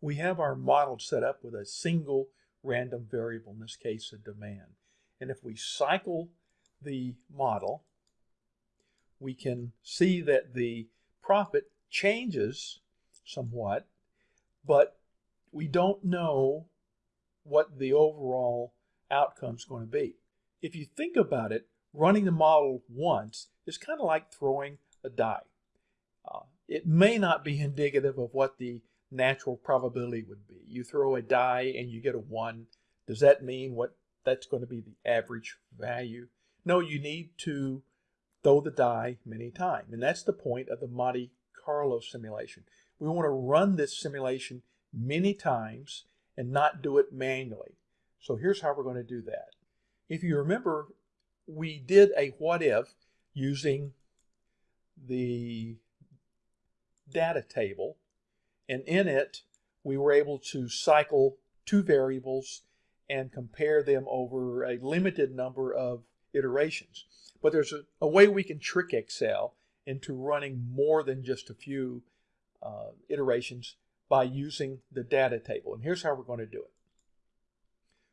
we have our model set up with a single random variable, in this case a demand. And if we cycle the model, we can see that the profit changes somewhat, but we don't know what the overall outcome is going to be. If you think about it, running the model once is kind of like throwing a die. Uh, it may not be indicative of what the natural probability would be. You throw a die and you get a 1. Does that mean what that's going to be the average value? No, you need to throw the die many times. And that's the point of the Monte Carlo simulation. We want to run this simulation many times and not do it manually. So here's how we're going to do that. If you remember, we did a what if using the data table and in it we were able to cycle two variables and compare them over a limited number of iterations. But there's a, a way we can trick Excel into running more than just a few uh, iterations by using the data table. And here's how we're going to do it.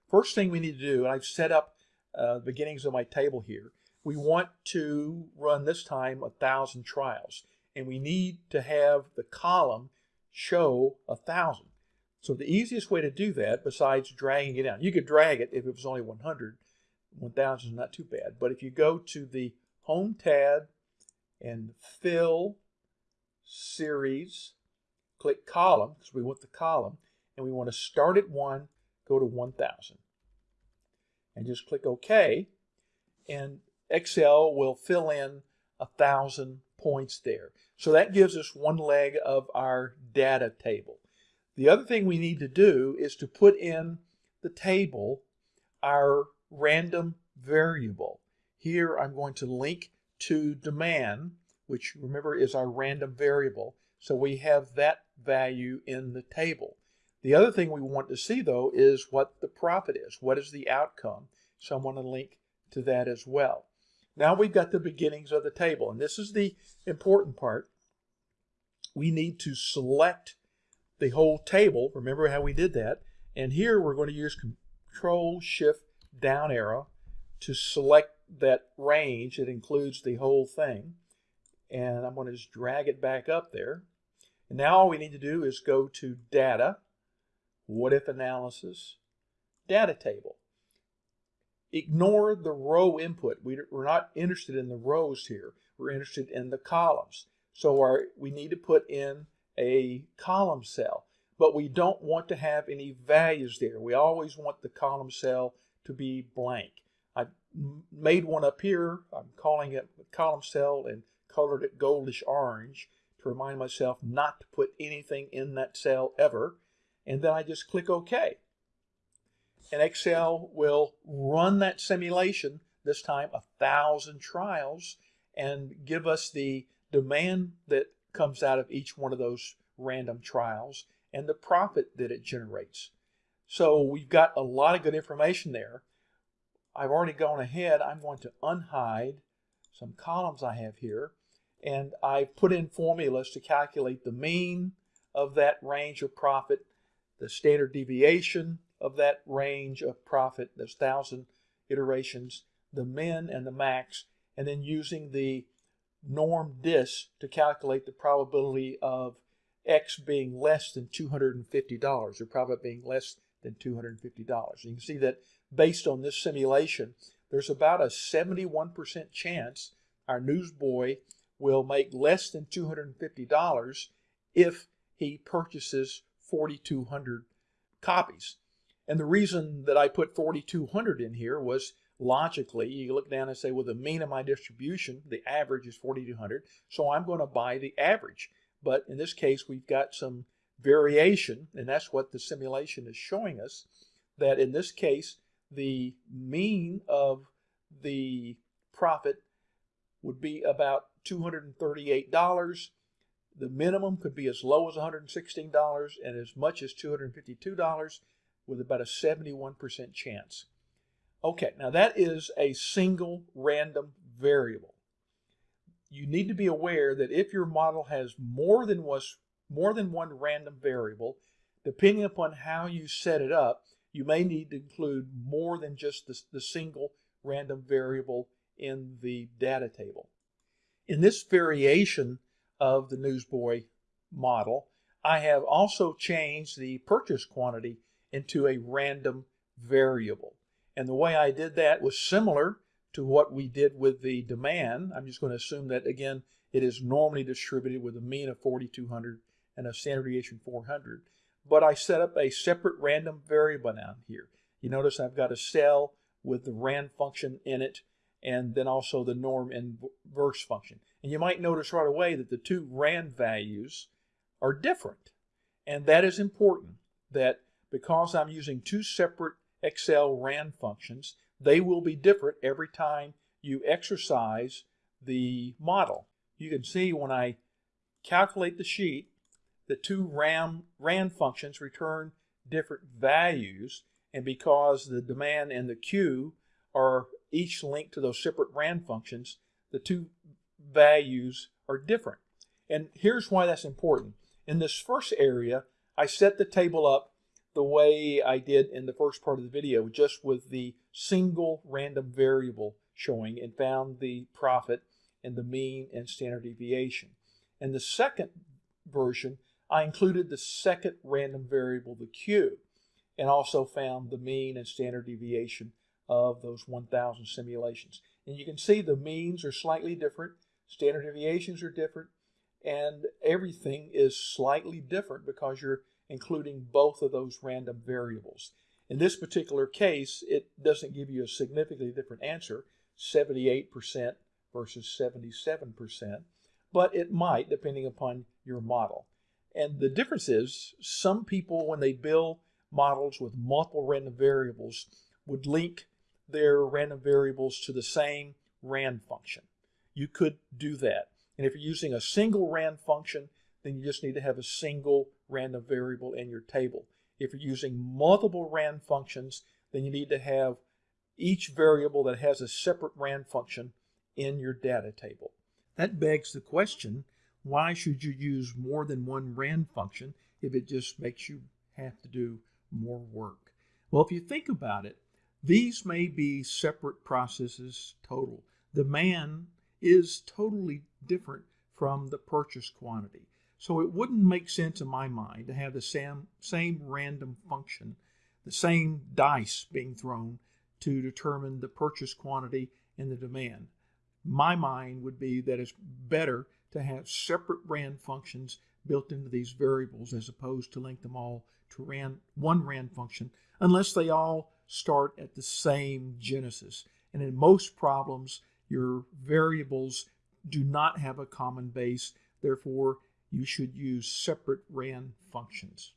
First thing we need to do, and I've set up uh, the beginnings of my table here, we want to run this time a thousand trials. And we need to have the column show a thousand. So the easiest way to do that, besides dragging it down, you could drag it if it was only 100. 1000 is not too bad. But if you go to the Home tab and Fill, Series, click Column, because we want the column, and we want to start at 1, go to 1000. And just click OK, and Excel will fill in a 1,000 points there. So that gives us one leg of our data table. The other thing we need to do is to put in the table our random variable. Here I'm going to link to demand, which remember is our random variable. So we have that value in the table. The other thing we want to see though is what the profit is. What is the outcome? So I'm going to link to that as well. Now we've got the beginnings of the table, and this is the important part. We need to select the whole table. Remember how we did that. And here we're going to use Control Shift down arrow to select that range. It includes the whole thing. And I'm going to just drag it back up there. And now all we need to do is go to Data, What If Analysis, Data Table ignore the row input. We, are not interested in the rows here. We're interested in the columns. So our, we need to put in a column cell, but we don't want to have any values there. We always want the column cell to be blank. I made one up here. I'm calling it column cell and colored it goldish orange to remind myself not to put anything in that cell ever. And then I just click OK and Excel will run that simulation, this time a thousand trials, and give us the demand that comes out of each one of those random trials and the profit that it generates. So we've got a lot of good information there. I've already gone ahead. I'm going to unhide some columns I have here. And I've put in formulas to calculate the mean of that range of profit, the standard deviation, of that range of profit, those thousand iterations, the min and the max, and then using the norm dis to calculate the probability of x being less than $250, or profit being less than $250. You can see that based on this simulation, there's about a 71% chance our newsboy will make less than $250 if he purchases 4,200 copies. And the reason that I put 4,200 in here was logically, you look down and say, well, the mean of my distribution, the average is 4,200, so I'm going to buy the average. But in this case, we've got some variation, and that's what the simulation is showing us, that in this case, the mean of the profit would be about $238. The minimum could be as low as $116 and as much as $252 with about a 71% chance. Okay, now that is a single random variable. You need to be aware that if your model has more than was more than one random variable, depending upon how you set it up, you may need to include more than just the, the single random variable in the data table. In this variation of the Newsboy model, I have also changed the purchase quantity into a random variable. And the way I did that was similar to what we did with the demand. I'm just going to assume that, again, it is normally distributed with a mean of 4,200 and a standard deviation 400. But I set up a separate random variable down here. You notice I've got a cell with the rand function in it and then also the norm inverse function. And you might notice right away that the two rand values are different. And that is important that because I'm using two separate Excel rand functions, they will be different every time you exercise the model. You can see when I calculate the sheet, the two RAM, rand functions return different values, and because the demand and the queue are each linked to those separate rand functions, the two values are different. And here's why that's important. In this first area, I set the table up the way I did in the first part of the video, just with the single random variable showing and found the profit and the mean and standard deviation. In the second version, I included the second random variable, the Q, and also found the mean and standard deviation of those 1,000 simulations. And you can see the means are slightly different, standard deviations are different, and everything is slightly different because you're including both of those random variables. In this particular case, it doesn't give you a significantly different answer, 78% versus 77%, but it might depending upon your model. And the difference is some people, when they build models with multiple random variables, would link their random variables to the same rand function. You could do that. And if you're using a single rand function, then you just need to have a single random variable in your table. If you're using multiple rand functions, then you need to have each variable that has a separate rand function in your data table. That begs the question, why should you use more than one rand function if it just makes you have to do more work? Well, if you think about it, these may be separate processes total. Demand is totally different from the purchase quantity. So it wouldn't make sense in my mind to have the same, same random function, the same dice being thrown to determine the purchase quantity and the demand. My mind would be that it's better to have separate rand functions built into these variables as opposed to link them all to rand, one rand function unless they all start at the same genesis. And in most problems, your variables do not have a common base. Therefore, you should use separate RAND functions.